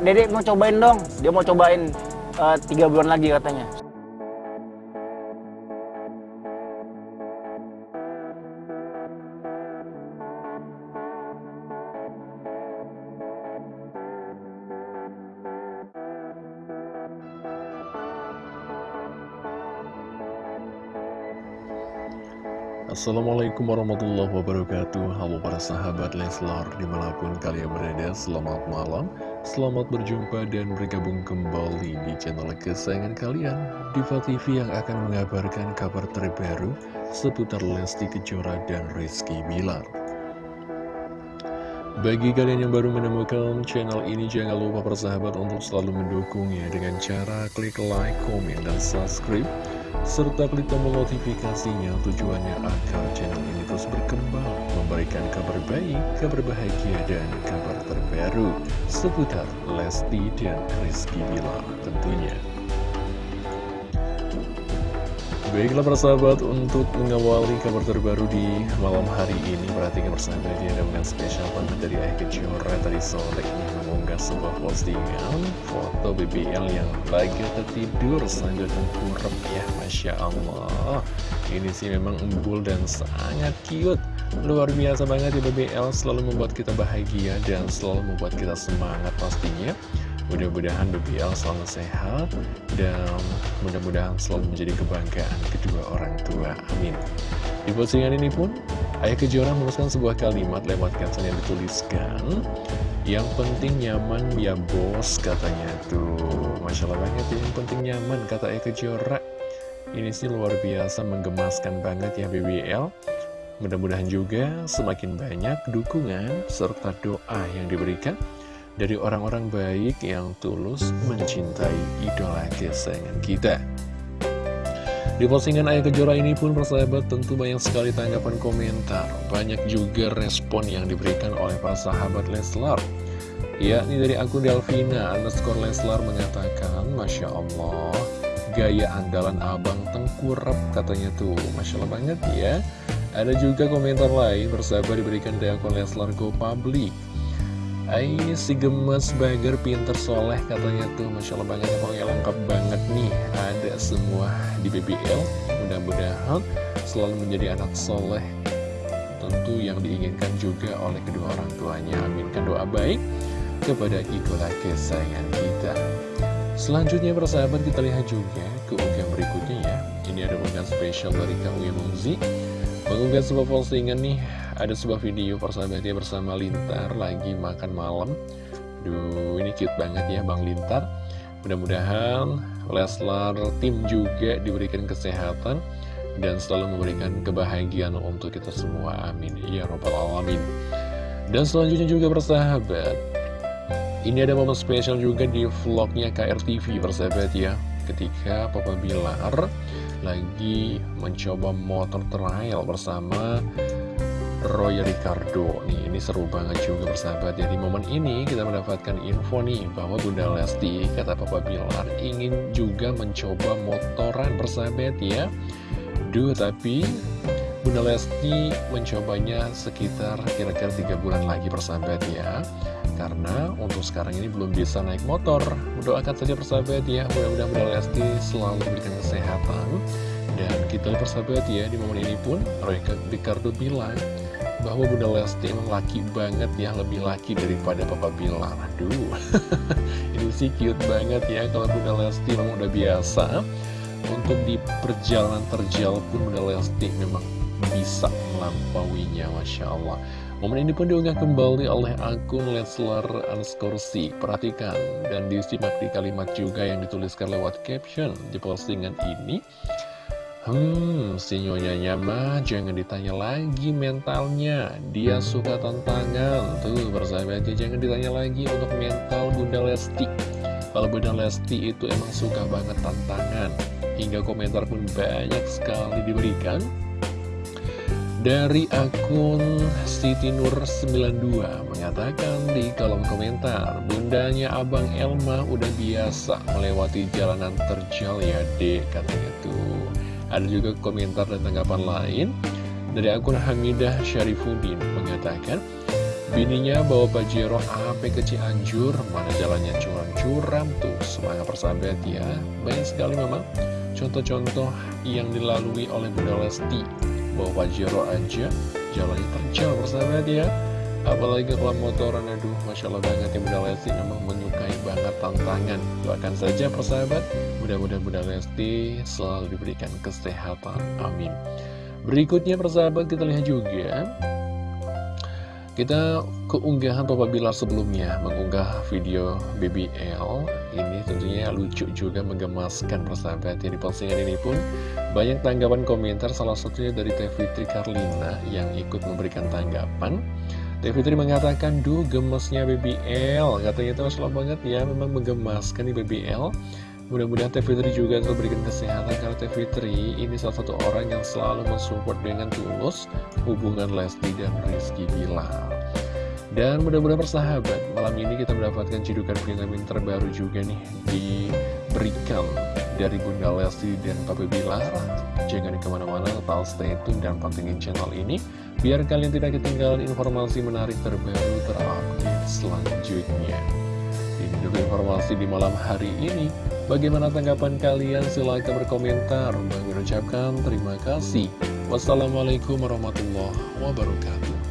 dedek mau cobain dong. Dia mau cobain eh, tiga bulan lagi katanya Assalamualaikum warahmatullahi wabarakatuh. Halo para sahabat Leslar Di mana pun kalian berada Selamat malam. Selamat berjumpa dan bergabung kembali Di channel kesayangan kalian Diva TV yang akan mengabarkan kabar terbaru Seputar Lesti Kejora dan Rizky Bilar. Bagi kalian yang baru menemukan channel ini, jangan lupa persahabat untuk selalu mendukungnya dengan cara klik like, komen, dan subscribe serta klik tombol notifikasinya tujuannya agar channel ini terus berkembang, memberikan kabar baik, kabar bahagia, dan kabar terbaru seputar Lesti dan Rizky Bilar tentunya. Baiklah persahabat, untuk mengawali kabar terbaru di malam hari ini Perhatikan persahabat ya, ada dengan spesial banget dari Ayah Kejora Tadi sore. Ini mengunggah sebuah postingan Foto BBL yang lagi tertidur sambil tengkurap ya Masya Allah. Ini sih memang embul dan sangat cute. Luar biasa banget ya BBL Selalu membuat kita bahagia dan selalu membuat kita semangat pastinya Mudah-mudahan BBL selalu sehat dan mudah-mudahan selalu menjadi kebanggaan kedua orang tua. Amin. Di postingan ini pun, Ayah Kejora menuliskan sebuah kalimat lewat caption yang dituliskan. Yang penting nyaman ya bos katanya tuh. Masya Allah banget ya, yang penting nyaman kata Ayah Kejora. Ini sih luar biasa menggemaskan banget ya BBL. Mudah-mudahan juga semakin banyak dukungan serta doa yang diberikan dari orang-orang baik yang tulus mencintai idola kesayangan kita. Di postingan Ayah Kejora ini pun persahabat tentu banyak sekali tanggapan komentar. Banyak juga respon yang diberikan oleh para sahabat Leslar. Ya, ini dari akun Delvina underscore Leslar mengatakan, Masya Allah, gaya andalan abang tengkurap katanya tuh. Masya Allah banget ya. Ada juga komentar lain persahabat diberikan dari akun Leslar Go Public. Ay, si gemes bager pinter soleh katanya tuh. Masya Allah banget pokoknya lengkap banget nih. Ada semua di BBL Mudah-mudahan selalu menjadi anak soleh Tentu yang diinginkan juga oleh kedua orang tuanya. Aminkan doa baik kepada idola kesayangan kita. Selanjutnya persahabat kita lihat juga ke unggahan berikutnya ya. Ini ada unggahan spesial dari Kang Mungzi Mengunggah sebuah postingan nih ada sebuah video persahabatnya bersama Lintar lagi makan malam. Duh ini cute banget ya Bang Lintar. Mudah-mudahan Leslar tim juga diberikan kesehatan Dan selalu memberikan kebahagiaan untuk kita semua. Amin. Ya Rabbal Alamin. Dan selanjutnya juga persahabat Ini ada momen spesial juga di vlognya KRTV persahabat ya. Ketika Papa Bilar lagi mencoba motor trial bersama Roy Ricardo. Nih ini seru banget juga bersahabat. Ya Di momen ini kita mendapatkan info nih Bahwa Bunda Lesti kata Papa Bilar Ingin juga mencoba motoran bersahabat ya. Duh tapi Bunda Lesti mencobanya sekitar kira-kira 3 bulan lagi bersahabat ya. Karena untuk sekarang ini belum bisa naik motor. Doakan saja persahabat ya. Mudah-mudahan Bunda Lesti selalu diberikan kesehatan. Dan kita lihat persahabat ya di momen ini pun Roy Ricardo bilang bahwa Bunda Lesti emang laki banget ya lebih laki daripada Papa Bilar aduh ini sih cute banget ya kalau Bunda Lesti memang udah biasa. Untuk di perjalanan terjal pun Bunda Lesti memang bisa melampauinya Masya Allah. Momen ini pun diunggah kembali oleh akun Leslar Anskorsi perhatikan dan disimak di kalimat juga yang dituliskan lewat caption di postingan ini Hmm, si nyonyanya mah jangan ditanya lagi mentalnya. Dia suka tantangan. Tuh, bersahabatnya jangan ditanya lagi untuk mental Bunda Lesti. Kalau Bunda Lesti itu emang suka banget tantangan. Hingga komentar pun banyak sekali diberikan. Dari akun Siti Nur 92 mengatakan di kolom komentar Bundanya Abang Elma udah biasa melewati jalanan terjal ya dek katanya tuh ada juga komentar dan tanggapan lain. Dari akun Hamidah Syarifuddin mengatakan, Bininya bawa Pajero sampai ke Cianjur. Mana jalannya? Curam-curam tuh. Semangat persahabat ya. Banyak sekali memang contoh-contoh yang dilalui oleh Bunda Lesti. Bawa Pajero aja Jalannya terjal persahabat ya Apalagi kalau motoran aduh Masya Allah banget ya Bunda Lesti memang menyukai banget tantangan. Doakan saja persahabat Mudah-mudahan Bunda Lesti selalu diberikan kesehatan Amin. Berikutnya persahabat kita lihat juga. Kita keunggahan Papa Bilar sebelumnya mengunggah video BBL Ini tentunya lucu juga menggemaskan persahabat ya Di postingan ini pun. Banyak tanggapan komentar salah satunya dari Teh Fitri Karlina yang ikut memberikan tanggapan Teh Fitri mengatakan, duh gemesnya BBL Katanya itu masalah banget ya, memang menggemaskan di BBL Mudah-mudahan Teh Fitri juga terus berikan kesehatan karena Teh Fitri ini salah satu orang yang selalu mensupport dengan tulus hubungan Lesti dan Rizky Bilar. Dan mudah-mudahan persahabat, malam ini kita mendapatkan cidukan vitamin terbaru juga nih diberikan dari Bunda Lesti dan Papa Bilar. Jangan ke mana-mana, tetap stay tune dan pantengin channel ini, biar kalian tidak ketinggalan informasi menarik terbaru terupdate selanjutnya. Ini dulu informasi di malam hari ini. Bagaimana tanggapan kalian? Silahkan berkomentar. Bang ucapkan terima kasih. Wassalamualaikum warahmatullahi wabarakatuh.